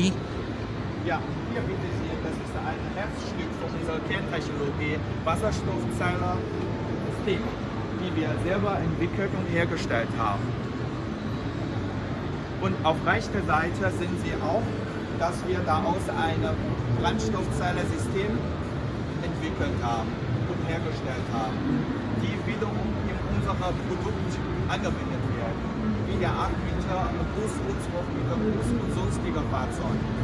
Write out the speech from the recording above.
Technologie? Ja, hier bitte Sie, das ist ein Herzstück von unserer Kerntechnologie, Wasserstoffzelle-System, die wir selber entwickelt und hergestellt haben. Und auf rechter Seite sehen Sie auch, dass wir daraus ein Brennstoffzelle-System entwickelt haben und hergestellt haben, die wiederum in unser Produkt angewendet werden, wie der 8 Meter Bus und 12 Meter Bus parts on.